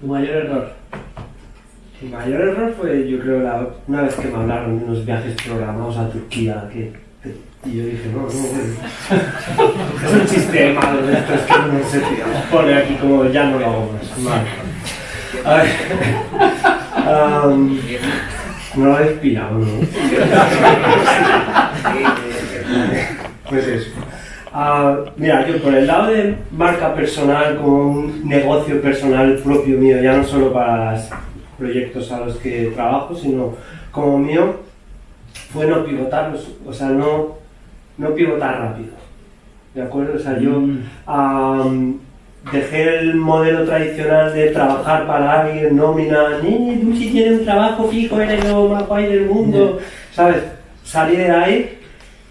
¿Tu mayor error? Mi mayor error fue, yo creo, la, una vez que me hablaron de unos viajes programados a Turquía, que, y yo dije, no, no, no. es un chiste malo de estos que no sé, tío. Pone aquí como ya no lo hago más. Vale. A ver. Am, no lo habéis pillado, ¿no? Pues eso. Ah, mira, yo por el lado de marca personal, como un negocio personal propio mío, ya no solo para los proyectos a los que trabajo, sino como mío, fue no pivotar, los- o sea, no, no pivotar rápido. ¿De acuerdo? O sea, yo am, dejé el modelo tradicional de trabajar para alguien, nómina, ni tú si tienes un trabajo fijo, eres lo más guay del mundo, ¿sabes? Salí de ahí,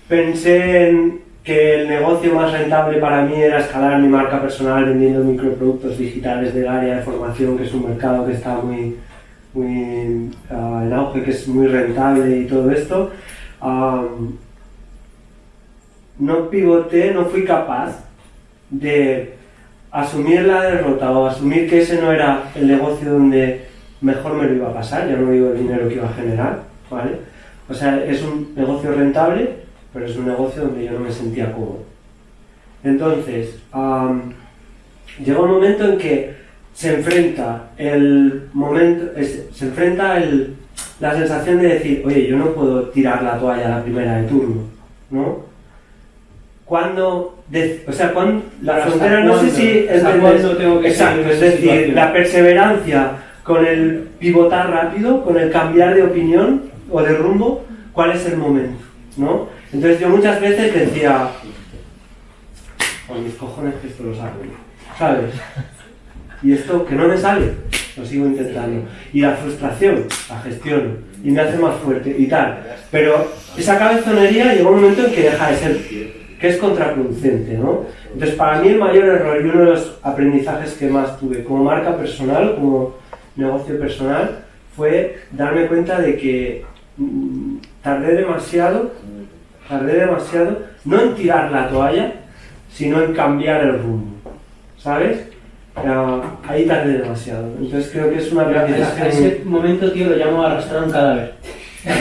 pensé en que el negocio más rentable para mí era escalar mi marca personal vendiendo microproductos digitales del área de formación, que es un mercado que está muy, muy ah, en auge, que es muy rentable y todo esto. Am, no pivoté, no fui capaz de asumir la derrota o asumir que ese no era el negocio donde mejor me lo iba a pasar, ya no digo el dinero que iba a generar, ¿vale? O sea, es un negocio rentable, pero es un negocio donde yo no me sentía cómodo. Entonces, am, llega un momento en que se enfrenta el momento, es- se enfrenta el- la sensación de decir, oye, yo no puedo tirar la toalla a la primera de turno, ¿no? Cuando, de- o sea, cuando, la Pero ¿hasta frontera, no sé si ¿Hasta entendés- cuándo tengo que Exacto, es decir, situación? la perseverancia con el pivotar rápido, con el cambiar de opinión o de rumbo, ¿cuál es el momento? ¿no? Entonces yo muchas veces decía, con mis cojones que esto lo saco, ¿sabes? Y esto que no me sale, lo sigo intentando. Y la frustración, la gestiono, y me hace más fuerte y tal. Pero esa cabezonería llega un momento en que deja de ser, que es contraproducente, ¿no? Entonces para mí el mayor error y uno de los aprendizajes que más tuve como marca personal, como negocio personal, fue darme cuenta de que mm, tardé demasiado, tardé demasiado, no en tirar la toalla, sino en cambiar el rumbo, ¿sabes? Ah, ahí tardé demasiado. Entonces creo que es una a, ese momento, tío, lo llamo arrastrar un cadáver.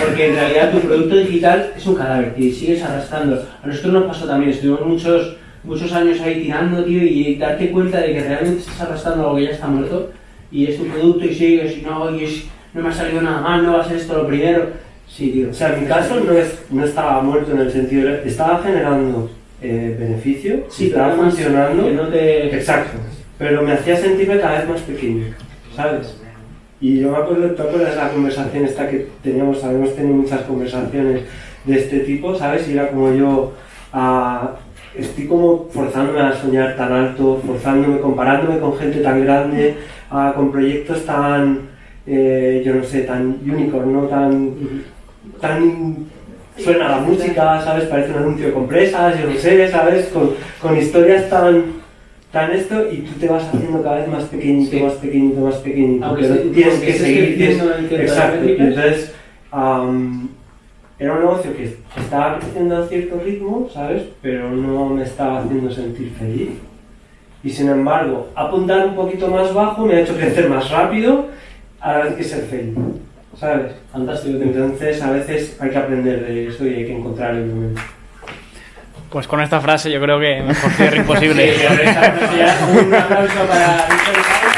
Porque en realidad tu producto digital es un cadáver, tío, y sigues arrastrando. A nosotros nos pasó también, estuvimos muchos, muchos años ahí tirando, tío, y darte cuenta de que realmente estás arrastrando algo que ya está muerto, y es un producto y sigues, y no, y es- no me ha salido nada mal, no va a ser esto lo primero. Sí, tío. O sea, en mi caso no, es, no estaba muerto en el sentido de... Estaba generando eh, beneficio, Sí, estaba funcionando... Que no te... Exacto. Pero me hacía sentirme cada vez más pequeño, ¿sabes? Y yo me acuerdo, ¿te acuerdas la conversación esta que teníamos? Habíamos tenido muchas conversaciones de este tipo, ¿sabes? Y era como yo, ah, estoy como forzándome a soñar tan alto, forzándome, comparándome con gente tan grande, ah, con proyectos tan, eh, yo no sé, tan unicorn, ¿no? Tan, tan suena la música, ¿sabes? Parece un anuncio de compresas, yo no sé, ¿sabes? Con, con historias tan, tan esto y tú te vas haciendo cada vez más pequeñito, Sí. más pequeñito, más pequeñito. Aunque pero estés- tienes que seguir. tienes- exacto. Y entonces, am, era un negocio que estaba creciendo a cierto ritmo, ¿sabes? Pero no me estaba haciendo sentir feliz. Y sin embargo, apuntar un poquito más bajo me ha hecho crecer más rápido a la vez que ser feliz, ¿sabes? Fantástico. Entonces, a veces hay que aprender de eso y hay que encontrar el momento. Pues con esta frase yo creo que mejor cierre imposible. Sí, un aplauso para Víctor.